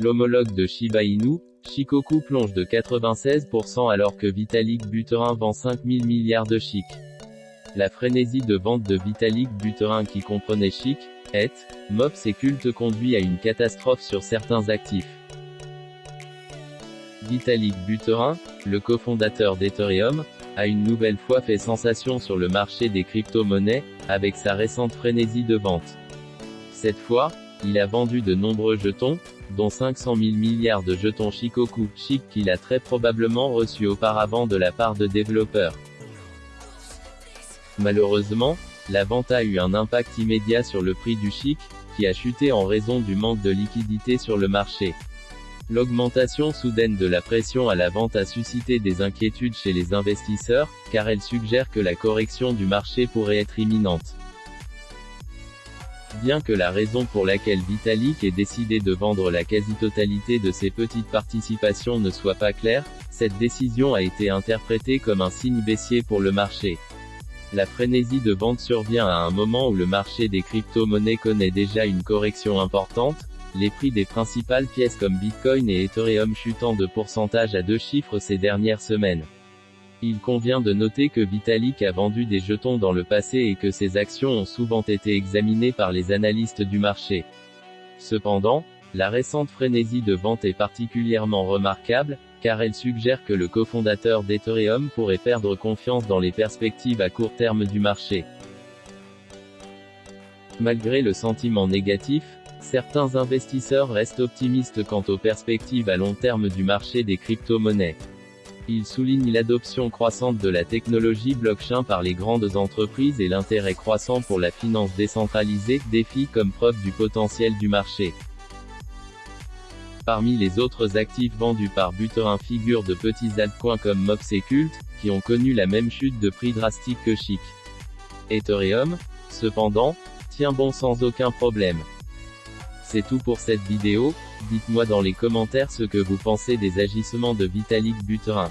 L'homologue de Shiba Inu, Shikoku plonge de 96% alors que Vitalik Buterin vend 5000 milliards de chic. La frénésie de vente de Vitalik Buterin qui comprenait chic, et, MOPS et culte conduit à une catastrophe sur certains actifs. Vitalik Buterin, le cofondateur d'Ethereum, a une nouvelle fois fait sensation sur le marché des crypto-monnaies, avec sa récente frénésie de vente. Cette fois, il a vendu de nombreux jetons, dont 500 000 milliards de jetons Shikoku, chic qu'il a très probablement reçus auparavant de la part de développeurs. Malheureusement, la vente a eu un impact immédiat sur le prix du chic, qui a chuté en raison du manque de liquidité sur le marché. L'augmentation soudaine de la pression à la vente a suscité des inquiétudes chez les investisseurs, car elle suggère que la correction du marché pourrait être imminente. Bien que la raison pour laquelle Vitalik ait décidé de vendre la quasi-totalité de ses petites participations ne soit pas claire, cette décision a été interprétée comme un signe baissier pour le marché. La frénésie de vente survient à un moment où le marché des crypto-monnaies connaît déjà une correction importante, les prix des principales pièces comme Bitcoin et Ethereum chutant de pourcentage à deux chiffres ces dernières semaines. Il convient de noter que Vitalik a vendu des jetons dans le passé et que ses actions ont souvent été examinées par les analystes du marché. Cependant, la récente frénésie de vente est particulièrement remarquable, car elle suggère que le cofondateur d'Ethereum pourrait perdre confiance dans les perspectives à court terme du marché. Malgré le sentiment négatif, certains investisseurs restent optimistes quant aux perspectives à long terme du marché des crypto-monnaies. Ils soulignent l'adoption croissante de la technologie blockchain par les grandes entreprises et l'intérêt croissant pour la finance décentralisée, défi comme preuve du potentiel du marché. Parmi les autres actifs vendus par Buterin figurent de petits altcoins comme Mox et Cult, qui ont connu la même chute de prix drastique que Chic. Ethereum, cependant, tient bon sans aucun problème. C'est tout pour cette vidéo, dites-moi dans les commentaires ce que vous pensez des agissements de Vitalik Buterin.